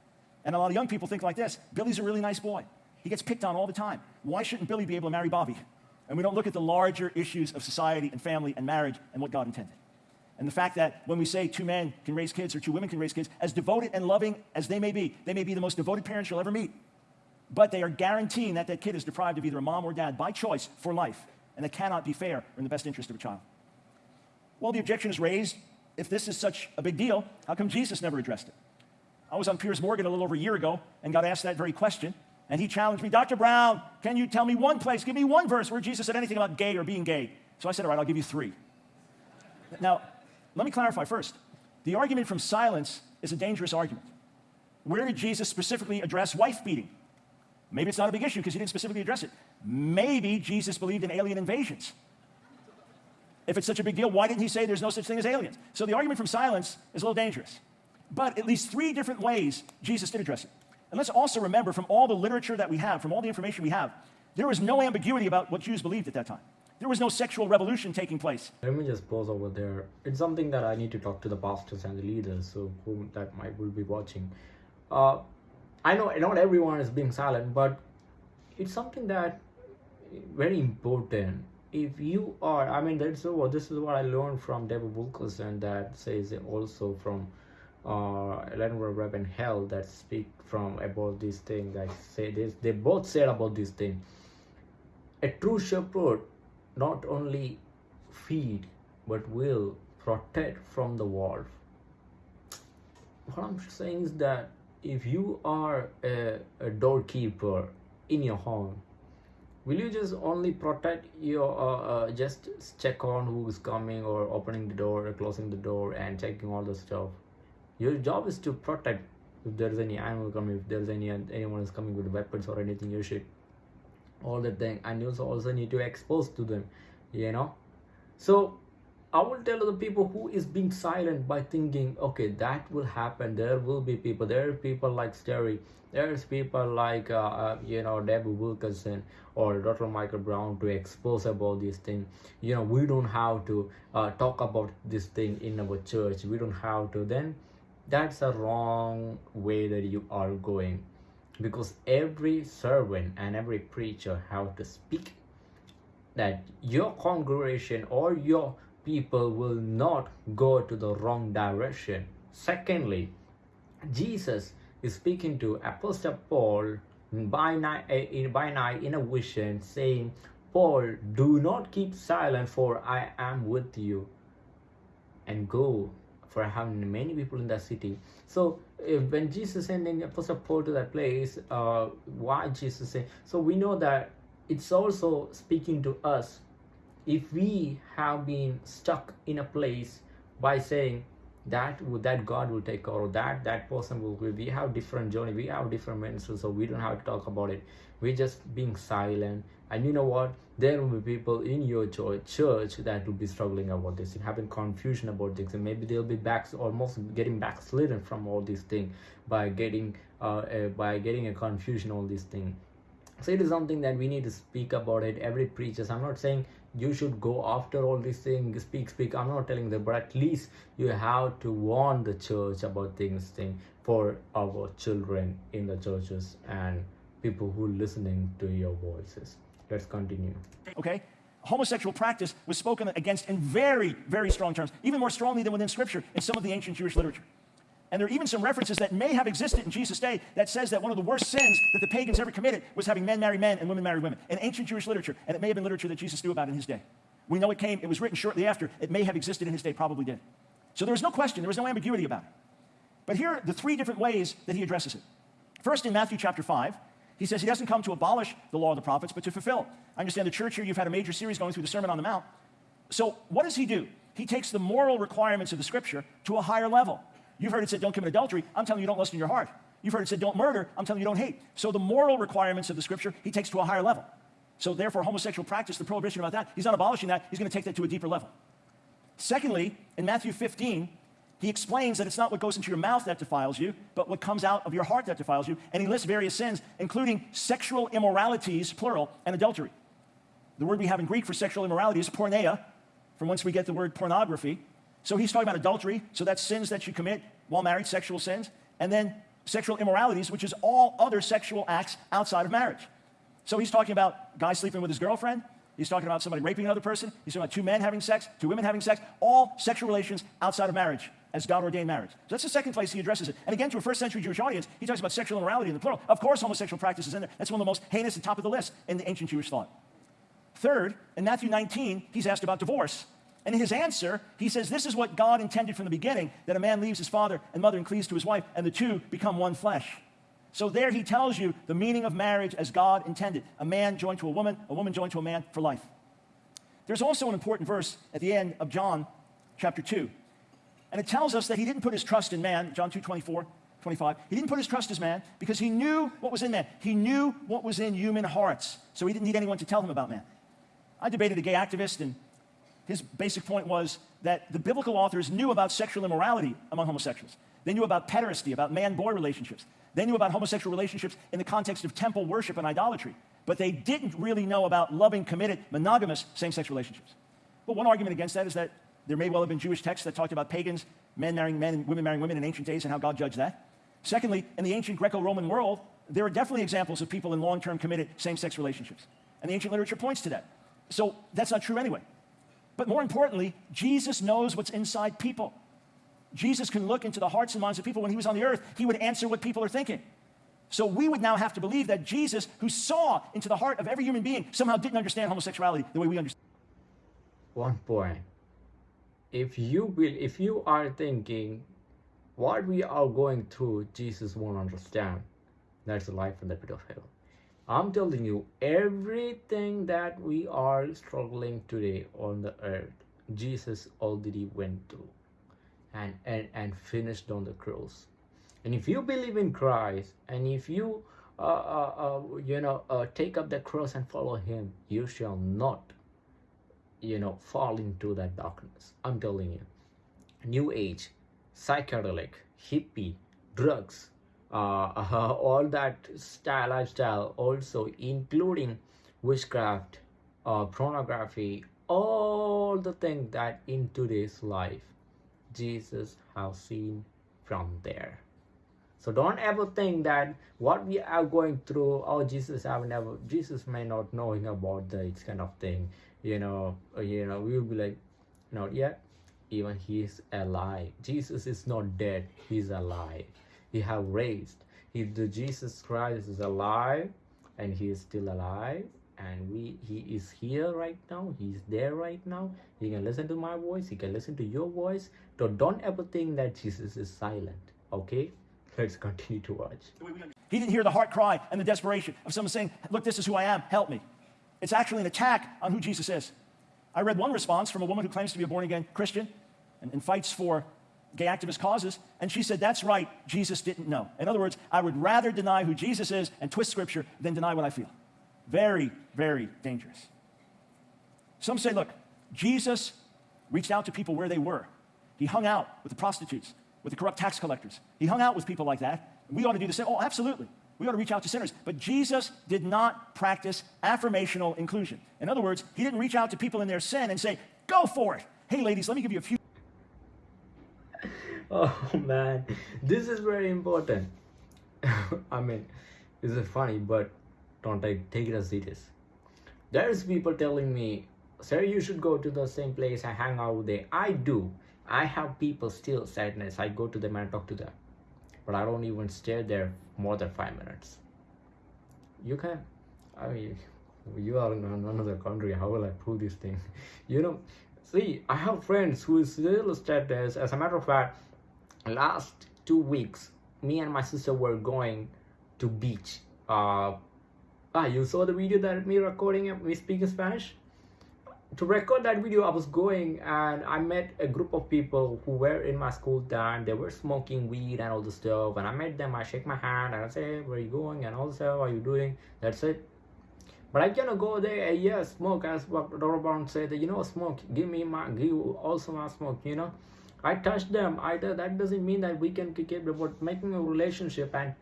And a lot of young people think like this, Billy's a really nice boy. He gets picked on all the time. Why shouldn't Billy be able to marry Bobby? And we don't look at the larger issues of society and family and marriage and what God intended. And the fact that when we say two men can raise kids or two women can raise kids, as devoted and loving as they may be, they may be the most devoted parents you'll ever meet. But they are guaranteeing that that kid is deprived of either a mom or dad by choice for life. And it cannot be fair or in the best interest of a child. Well, the objection is raised if this is such a big deal, how come Jesus never addressed it? I was on Piers Morgan a little over a year ago and got asked that very question. And he challenged me, Dr. Brown, can you tell me one place, give me one verse where Jesus said anything about gay or being gay? So I said, all right, I'll give you three. Now, let me clarify first. The argument from silence is a dangerous argument. Where did Jesus specifically address wife beating? Maybe it's not a big issue because he didn't specifically address it. Maybe Jesus believed in alien invasions. If it's such a big deal, why didn't he say there's no such thing as aliens? So the argument from silence is a little dangerous. But at least three different ways Jesus did address it. And let's also remember from all the literature that we have, from all the information we have, there was no ambiguity about what Jews believed at that time. There was no sexual revolution taking place. Let me just pause over there. It's something that I need to talk to the pastors and the leaders, so whom that might will be watching. Uh, I know not everyone is being silent, but it's something that very important. If you are, I mean, that's what this is what I learned from David Wilkerson that says also from uh, Leonard Ravenhill that speak from about this thing that say this. They both said about this thing. A true shepherd not only feed but will protect from the wolf. What I'm saying is that if you are a, a doorkeeper in your home will you just only protect your uh, uh, just check on who's coming or opening the door or closing the door and checking all the stuff? Your job is to protect if there's any animal coming if there's any anyone is coming with weapons or anything you should all that thing. And you also need to expose to them you know? So I will tell the people who is being silent by thinking, okay, that will happen. There will be people. There are people like Sterry. There's people like, uh, uh, you know, Debbie Wilkerson or Dr. Michael Brown to expose about this thing. You know, we don't have to uh, talk about this thing in our church. We don't have to. Then that's a wrong way that you are going because every servant and every preacher have to speak that your congregation or your people will not go to the wrong direction. Secondly, Jesus is speaking to Apostle Paul by night, eh, by night in a vision, saying, Paul, do not keep silent, for I am with you. And go, for I have many people in that city. So when Jesus sending Apostle Paul to that place, uh, why Jesus say? So we know that it's also speaking to us if we have been stuck in a place by saying that that God will take care of that that person will we have different journey we have different ministers so we don't have to talk about it. We're just being silent. And you know what? There will be people in your church that will be struggling about this and having confusion about this and maybe they'll be back almost getting backslidden from all these things by getting uh, uh, by getting a confusion all these things. So it is something that we need to speak about it. Every preacher i'm not saying you should go after all these things speak speak. I'm not telling them but at least you have to warn the church about things thing for our children in the churches and people who listening to your voices. Let's continue. Okay? Homosexual practice was spoken against in very very strong terms even more strongly than within scripture in some of the ancient jewish literature and there are even some references that may have existed in Jesus' day that says that one of the worst sins that the pagans ever committed was having men marry men and women marry women in ancient Jewish literature. And it may have been literature that Jesus knew about in his day. We know it came, it was written shortly after. It may have existed in his day, probably did. So there was no question, there was no ambiguity about it. But here are the three different ways that he addresses it. First, in Matthew chapter 5, he says he doesn't come to abolish the law of the prophets, but to fulfill. I understand the church here, you've had a major series going through the Sermon on the Mount. So what does he do? He takes the moral requirements of the scripture to a higher level. You've heard it said, don't commit adultery. I'm telling you, don't lust in your heart. You've heard it said, don't murder. I'm telling you, don't hate. So the moral requirements of the scripture, he takes to a higher level. So therefore, homosexual practice, the prohibition about that, he's not abolishing that. He's going to take that to a deeper level. Secondly, in Matthew 15, he explains that it's not what goes into your mouth that defiles you, but what comes out of your heart that defiles you. And he lists various sins, including sexual immoralities, plural, and adultery. The word we have in Greek for sexual immorality is porneia, from whence we get the word pornography. So he's talking about adultery. So that's sins that you commit while married, sexual sins. And then sexual immoralities, which is all other sexual acts outside of marriage. So he's talking about guy sleeping with his girlfriend. He's talking about somebody raping another person. He's talking about two men having sex, two women having sex, all sexual relations outside of marriage as God ordained marriage. So that's the second place he addresses it. And again, to a first century Jewish audience, he talks about sexual immorality in the plural. Of course, homosexual practice is in there. That's one of the most heinous and top of the list in the ancient Jewish thought. Third, in Matthew 19, he's asked about divorce. And in his answer, he says, This is what God intended from the beginning that a man leaves his father and mother and cleaves to his wife, and the two become one flesh. So there he tells you the meaning of marriage as God intended a man joined to a woman, a woman joined to a man for life. There's also an important verse at the end of John chapter 2. And it tells us that he didn't put his trust in man, John 2 24, 25. He didn't put his trust in man because he knew what was in man. He knew what was in human hearts. So he didn't need anyone to tell him about man. I debated a gay activist, and his basic point was that the biblical authors knew about sexual immorality among homosexuals. They knew about pederasty, about man boy relationships. They knew about homosexual relationships in the context of temple worship and idolatry. but they didn't really know about loving, committed, monogamous same-sex relationships. Well, one argument against that is that there may well have been Jewish texts that talked about pagans, men marrying men and women marrying women in ancient days and how God judged that. Secondly, in the ancient Greco-Roman world, there are definitely examples of people in long-term committed same-sex relationships. And the ancient literature points to that. So that's not true anyway. But more importantly, Jesus knows what's inside people. Jesus can look into the hearts and minds of people. When he was on the earth, he would answer what people are thinking. So we would now have to believe that Jesus, who saw into the heart of every human being, somehow didn't understand homosexuality the way we understand. One point. If you will, if you are thinking what we are going through, Jesus won't understand. That's the life in the pit of hell. I'm telling you, everything that we are struggling today on the earth, Jesus already went through and, and, and finished on the cross. And if you believe in Christ, and if you, uh, uh, uh, you know, uh, take up the cross and follow Him, you shall not, you know, fall into that darkness. I'm telling you. New Age, psychedelic, hippie, drugs, all that style lifestyle, also including witchcraft, uh, pornography, all the things that in today's life Jesus has seen from there. So don't ever think that what we are going through, oh Jesus have never Jesus may not knowing about this kind of thing. You know, you know, we will be like, not yet. Even he is alive. Jesus is not dead, he's alive. He have raised. He the Jesus Christ is alive and he is still alive and we he is here right now. He's there right now. He can listen to my voice. He can listen to your voice. So don't ever think that jesus is silent okay? Let's continue to watch. He didn't hear the heart cry and the desperation of someone saying look this is who i am. Help me. It's actually an attack on who jesus is. I read one response from a woman who claims to be a born-again christian and, and fights for gay activist causes and she said that's right jesus didn't know in other words i would rather deny who jesus is and twist scripture than deny what i feel very, very dangerous. Some say, look, Jesus reached out to people where they were. He hung out with the prostitutes, with the corrupt tax collectors. He hung out with people like that. We ought to do the same. Oh, absolutely. We ought to reach out to sinners. But Jesus did not practice affirmational inclusion. In other words, he didn't reach out to people in their sin and say, go for it. Hey, ladies, let me give you a few. Oh, man. This is very important. I mean, this is funny, but don't take, take it as serious there's people telling me sir you should go to the same place and hang out there i do. I have people still sadness. I go to them and talk to them. But i don't even stay there more than five minutes. You can i mean you are in another country. How will i prove this thing? You know see i have friends who still status. As a matter of fact last two weeks me and my sister were going to beach. Uh ah you saw the video that me recording me speaking spanish? To record that video i was going and i met a group of people who were in my school time. They were smoking weed and all the stuff. And i met them i shake my hand and i say where are you going? And also, are you doing? That's it. But I cannot go there. And yeah smoke. As what Robert said you know smoke. Give me my give also my smoke you know I touch them either that doesn't mean that we can it but making a relationship and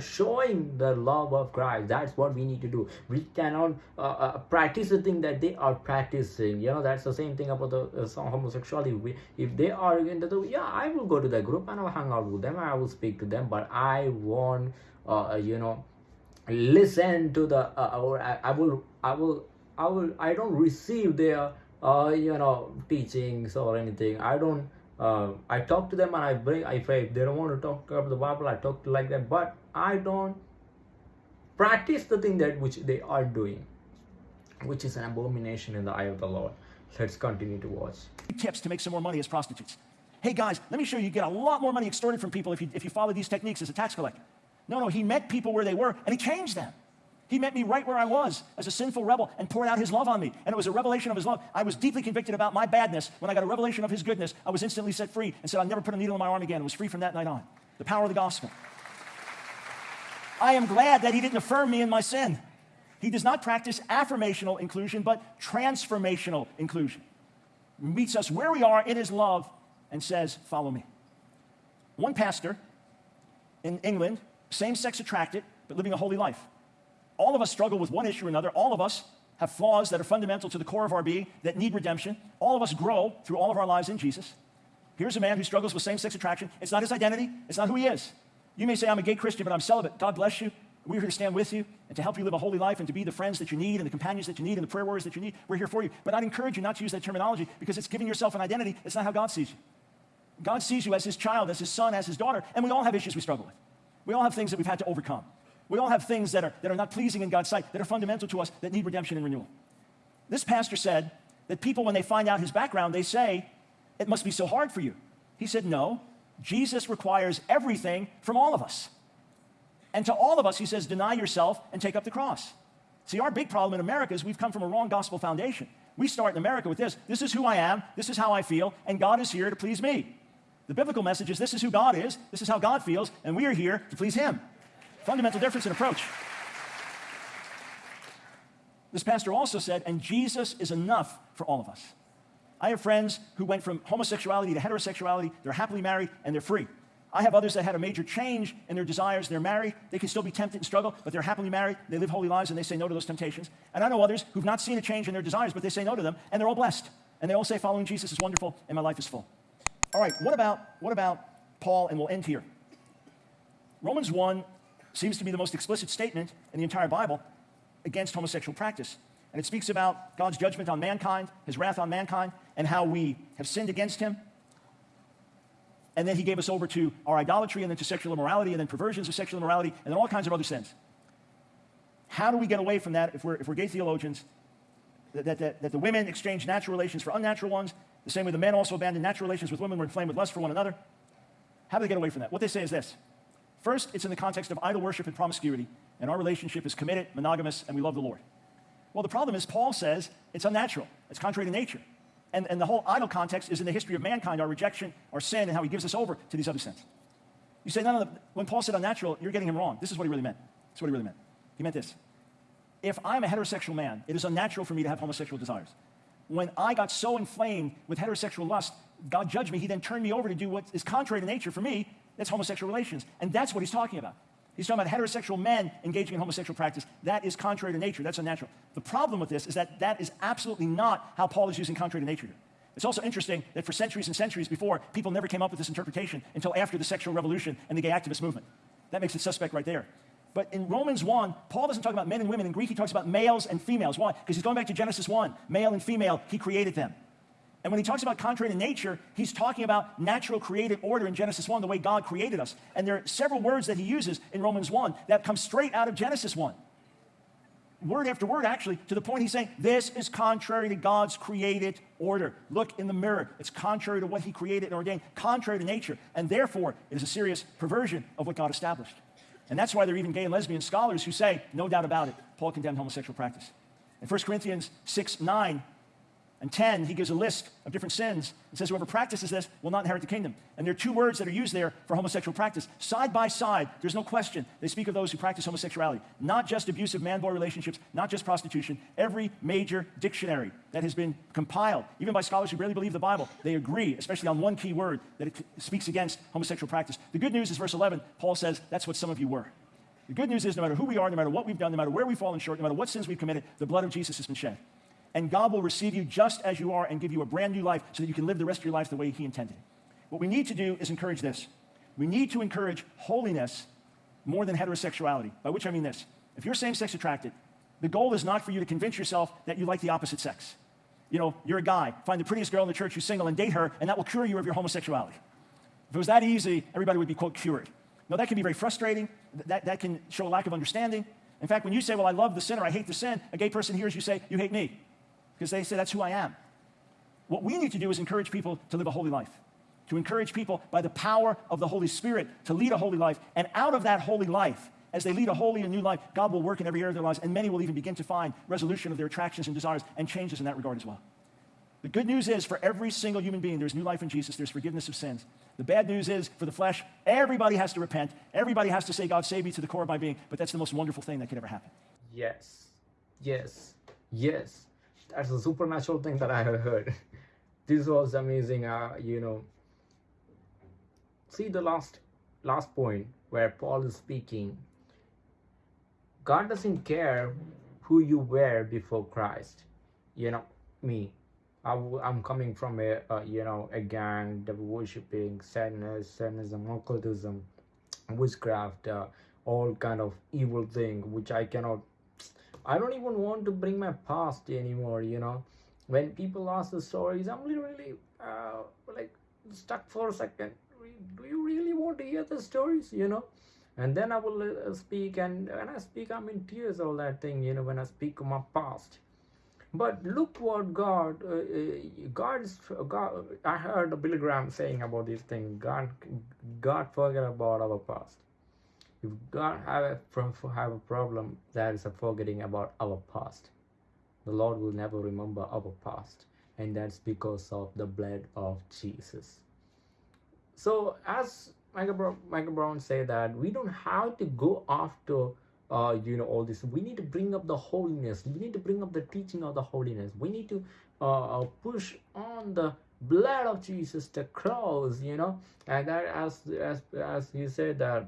showing the love of Christ. That's what we need to do. We cannot uh, uh, practice the thing that they are practicing. You know, that's the same thing about the uh, homosexuality. We, if they are into the, yeah, I will go to the group and I'll hang out with them. I will speak to them, but I won't, uh, uh you know, listen to the, uh, or I, I will, I will, I will, I don't receive their, you know, teachings or anything. I don't uh, I talk to them and I bring if, I, if they don't want to talk about the Bible, I talk to like that. But I don't practice the thing that which they are doing, which is an abomination in the eye of the Lord. Let's continue to watch. Tips to make some more money as prostitutes. Hey guys, let me show you, you get a lot more money extorted from people if you, if you follow these techniques as a tax collector. No, no, he met people where they were and he changed them. He met me right where I was as a sinful rebel and poured out his love on me. And it was a revelation of his love. I was deeply convicted about my badness. When I got a revelation of his goodness, I was instantly set free and said, I'll never put a needle in my arm again. I was free from that night on. The power of the gospel. I am glad that he didn't affirm me in my sin. He does not practice affirmational inclusion, but transformational inclusion. He meets us where we are in his love and says, Follow me. One pastor in England, same sex attracted, but living a holy life All of us struggle with one issue or another. All of us have flaws that are fundamental to the core of our being that need redemption. All of us grow through all of our lives in Jesus. Here's a man who struggles with same sex attraction. It's not his identity, it's not who he is. You may say, I'm a gay Christian, but I'm celibate. God bless you. We're here to stand with you and to help you live a holy life and to be the friends that you need and the companions that you need and the prayer warriors that you need. We're here for you. But I'd encourage you not to use that terminology because it's giving yourself an identity. It's not how God sees you. God sees you as his child, as his son, as his daughter, and we all have issues we struggle with. We all have things that we've had to overcome. We all have things that are, that are not pleasing in God's sight, that are fundamental to us, that need redemption and renewal. This pastor said that people, when they find out his background, they say, It must be so hard for you. He said, No, Jesus requires everything from all of us. And to all of us, he says, Deny yourself and take up the cross. See, our big problem in America is we've come from a wrong gospel foundation. We start in America with this this is who I am, this is how I feel, and God is here to please me. The biblical message is this is who God is, this is how God feels, and we are here to please Him. Fundamental difference in approach. This pastor also said, and Jesus is enough for all of us. I have friends who went from homosexuality to heterosexuality, they're happily married, and they're free. I have others that had a major change in their desires. They're married. They can still be tempted and struggle, but they're happily married. They live holy lives and they say no to those temptations. And I know others who've not seen a change in their desires, but they say no to them, and they're all blessed. And they all say following Jesus is wonderful and my life is full. All right, what about, what about Paul? And we'll end here. Romans 1 seems to be the most explicit statement in the entire Bible against homosexual practice. And it speaks about God's judgment on mankind, his wrath on mankind, and how we have sinned against him. And then he gave us over to our idolatry, and then to sexual immorality, and then perversions of sexual immorality, and then all kinds of other sins. How do we get away from that if we're, if we're gay theologians? That, that, that, that the women exchange natural relations for unnatural ones, the same way the men also abandon natural relations with women, were inflamed with lust for one another. How do they get away from that? What they say is this First, it's in the context of idol worship and promiscuity, and our relationship is committed, monogamous, and we love the Lord. Well, the problem is, Paul says it's unnatural, it's contrary to nature. And, and the whole idol context is in the history of mankind, our rejection, our sin, and how he gives us over to these other sins. You say, no, no, when Paul said unnatural, you're getting him wrong. This is what he really meant. This is what he really meant. He meant this. If I'm a heterosexual man, it is unnatural for me to have homosexual desires. When I got so inflamed with heterosexual lust, God judged me. He then turned me over to do what is contrary to nature for me, that's homosexual relations. And that's what he's talking about. He's talking about heterosexual men engaging in homosexual practice. That is contrary to nature. That's unnatural. The problem with this is that that is absolutely not how Paul is using contrary to nature. It's also interesting that for centuries and centuries before, people never came up with this interpretation until after the sexual revolution and the gay activist movement. That makes it suspect right there. But in Romans 1, Paul doesn't talk about men and women. In Greek, he talks about males and females. Why? Because he's going back to Genesis 1. Male and female, he created them. And when he talks about contrary to nature, he's talking about natural created order in Genesis 1, the way God created us. And there are several words that he uses in Romans 1 that come straight out of Genesis 1. Word after word, actually, to the point he's saying, This is contrary to God's created order. Look in the mirror. It's contrary to what he created and ordained, contrary to nature. And therefore, it is a serious perversion of what God established. And that's why there are even gay and lesbian scholars who say, no doubt about it, Paul condemned homosexual practice. In 1 Corinthians 6 9, and 10, he gives a list of different sins and says, Whoever practices this will not inherit the kingdom. And there are two words that are used there for homosexual practice. Side by side, there's no question. They speak of those who practice homosexuality, not just abusive man boy relationships, not just prostitution. Every major dictionary that has been compiled, even by scholars who barely believe the Bible, they agree, especially on one key word, that it speaks against homosexual practice. The good news is, verse 11, Paul says, That's what some of you were. The good news is, no matter who we are, no matter what we've done, no matter where we've fallen short, no matter what sins we've committed, the blood of Jesus has been shed and God will receive you just as you are and give you a brand new life so that you can live the rest of your life the way He intended. What we need to do is encourage this. We need to encourage holiness more than heterosexuality, by which I mean this. If you're same sex attracted, the goal is not for you to convince yourself that you like the opposite sex. You know, you're a guy, find the prettiest girl in the church who's single and date her, and that will cure you of your homosexuality. If it was that easy, everybody would be, quote, cured. No, that can be very frustrating. That, that can show a lack of understanding. In fact, when you say, well, I love the sinner, I hate the sin, a gay person hears you say, you hate me because they say that's who I am. What we need to do is encourage people to live a holy life, to encourage people by the power of the Holy Spirit to lead a holy life. And out of that holy life, as they lead a holy and new life, God will work in every area of their lives, and many will even begin to find resolution of their attractions and desires and changes in that regard as well. The good news is for every single human being, there's new life in Jesus, there's forgiveness of sins. The bad news is for the flesh, everybody has to repent. Everybody has to say, God, save me to the core of my being. But that's the most wonderful thing that could ever happen. Yes, yes, yes that's a supernatural thing that I have heard. this was amazing. Uh, you know, see the last last point where Paul is speaking. God doesn't care who you were before Christ. You know, me. I, am coming from a, a, you know a gang, devil worshipping, sadness, sadism, occultism, witchcraft, uh, all kind of evil thing which I cannot. I don't even want to bring my past anymore. You know, when people ask the stories, I'm literally uh, like stuck for a second. Do you really want to hear the stories? You know, and then I will uh, speak, and when I speak, I'm in tears. All that thing, you know, when I speak of my past but look what God, uh, uh God's God. I heard Billy Graham saying about this thing. God, God forget about our past. If God have a have a problem, that is a forgetting about our past. The Lord will never remember our past, and that's because of the blood of Jesus. So, as Michael Brown, Michael Brown said that we don't have to go after uh, you know all this. We need to bring up the holiness. We need to bring up the teaching of the holiness. We need to uh, uh push on the blood of jesus the cross you know. And that as as as you said that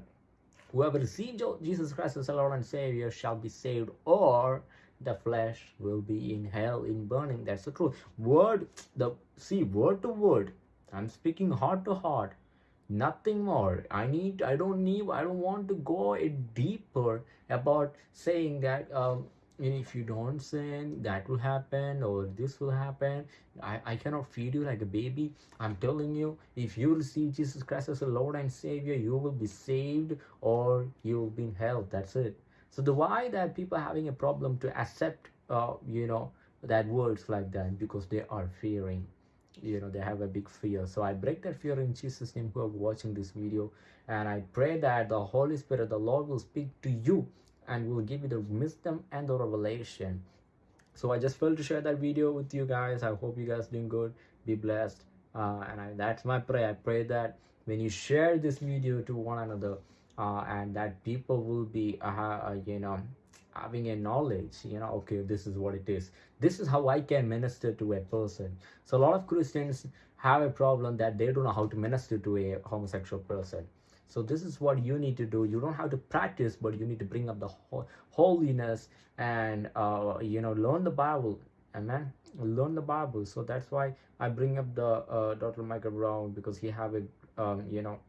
whoever receives jesus christ as lord and savior shall be saved or the flesh will be in hell in burning. That's the truth. Word the see word to word. I'm speaking heart to heart. Nothing more. I need i don't need i don't want to go deeper about saying that um if you don't sin that will happen or this will happen. I, I cannot feed you like a baby. I'm telling you if you receive jesus christ as a lord and savior you will be saved or you will be in hell. That's it. So the why that people are having a problem to accept uh, you know that words like that because they are fearing. You know they have a big fear. So i break that fear in jesus name who are watching this video. And i pray that the holy spirit the lord will speak to you and will give you the wisdom and the revelation. So i just felt to share that video with you guys. I hope you guys doing good. Be blessed. Uh, and I, that's my prayer. I pray that when you share this video to one another uh, and that people will be uh, uh you know having a knowledge you know okay this is what it is. This is how i can minister to a person. So a lot of christians have a problem that they don't know how to minister to a homosexual person so this is what you need to do you don't have to practice but you need to bring up the holiness and uh, you know learn the bible amen learn the bible so that's why i bring up the uh, dr michael brown because he have a um, you know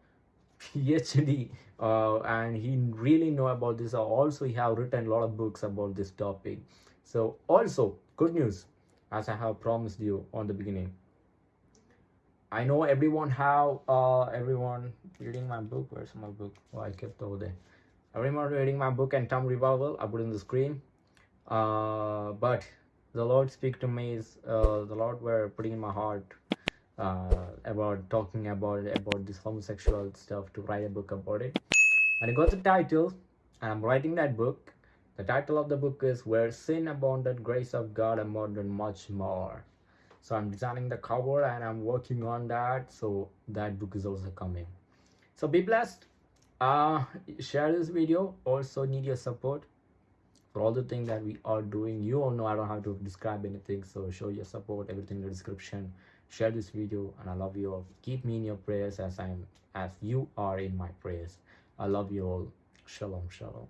PhD uh, and he really know about this. Also, he have written a lot of books about this topic. So also good news, as I have promised you on the beginning. I know everyone have uh, everyone reading my book. Where's my book? Oh, I kept over there. Everyone reading my book and Tom Revival. I put in the screen. Uh, but the Lord speak to me is uh, the Lord were putting in my heart uh, about talking about about this homosexual stuff to write a book about it and I got the title and I'm writing that book the title of the book is where sin abounded grace of God abounded much more so I'm designing the cover and I'm working on that. So that book is also coming. So be blessed. Uh share this video. Also need your support for all the things that we are doing. You all know I don't have to describe anything so show your support everything in the description. Share this video and i love you all. Keep me in your prayers as i'm as you are in my prayers. I love you all. Shalom shalom